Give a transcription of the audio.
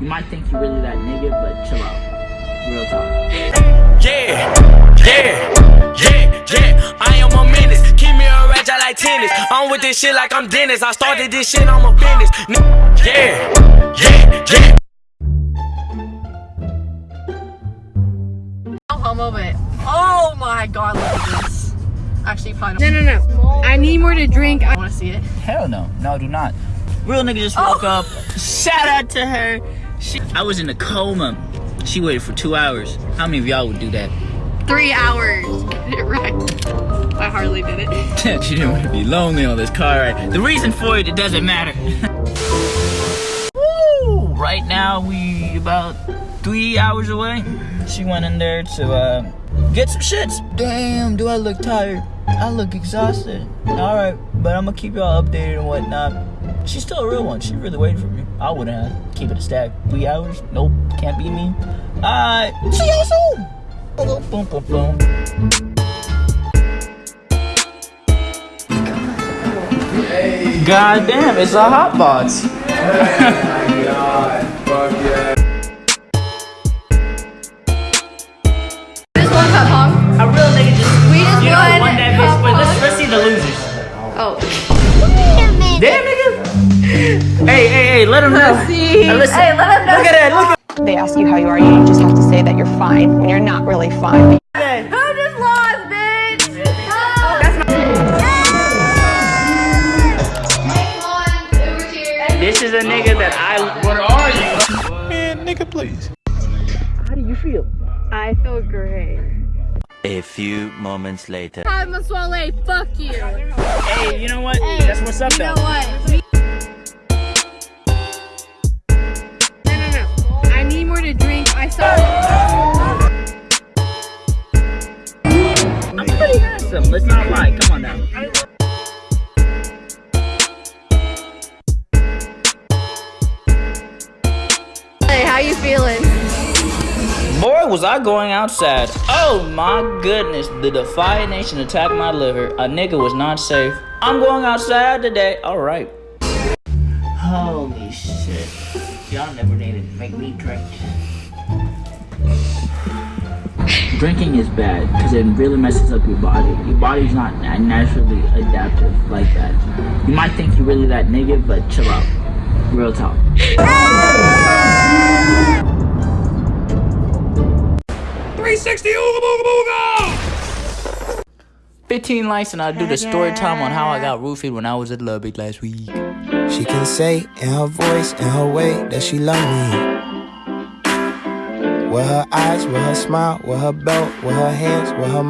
You might think you're really that nigga, but chill out. Real talk. Yeah, yeah, yeah, yeah. I am a menace. Keep me a ratchet like tennis. I'm with this shit like I'm Dennis. I started this shit, I'm a business. N- Yeah, yeah, yeah. No homo, but oh my god, look at this. Actually, probably No, no, no. I need more to drink. I I want to see it. Hell no. No, do not. Real nigga just woke oh. up. Shout out to her. She, I was in a coma. She waited for two hours. How many of y'all would do that? three hours. Right. I hardly did it. she didn't want to be lonely on this car ride. The reason for it, it doesn't matter. Woo! Right now, we about three hours away. She went in there to uh, get some shits. Damn, do I look tired? I look exhausted. Alright, but I'm gonna keep y'all updated and whatnot. She's still a real one. She really waited for me. I wouldn't have. Keep it a stack. Three hours? Nope, can't be me. Alright, see y'all soon. Boom, boom, boom, boom. God damn, it's a hot box. This one cup hung. A real nigga just We just you know won won that bitch. But let's let's see the losers. Oh. Damn nigga. Hey, hey, hey, let him know. Let's see. Hey, let him know. Look at that. Look at it. they ask you how you are, you just have to say that you're fine when you're not really fine. that. Who just lost, bitch? Oh, this is a nigga that I. What are you? Man, nigga, please. How do you feel? I feel great. A few moments later. Hi, Maswale. Fuck you. Hey, you know what? That's what's up You though. know what? How you feeling? Boy, was I going outside. Oh my goodness. The Defiant Nation attacked my liver. A nigga was not safe. I'm going outside today. Alright. Holy shit. Y'all never needed to make me drink. Drinking is bad because it really messes up your body. Your body's not naturally adaptive like that. You might think you're really that nigga, but chill out. Real talk. 360 ooga booga booga! 15 likes and I'll do the story time on how I got roofied when I was at Lubbock last week. She can say in her voice, in her way, that she love me. With her eyes, with her smile, with her belt, with her hands, with her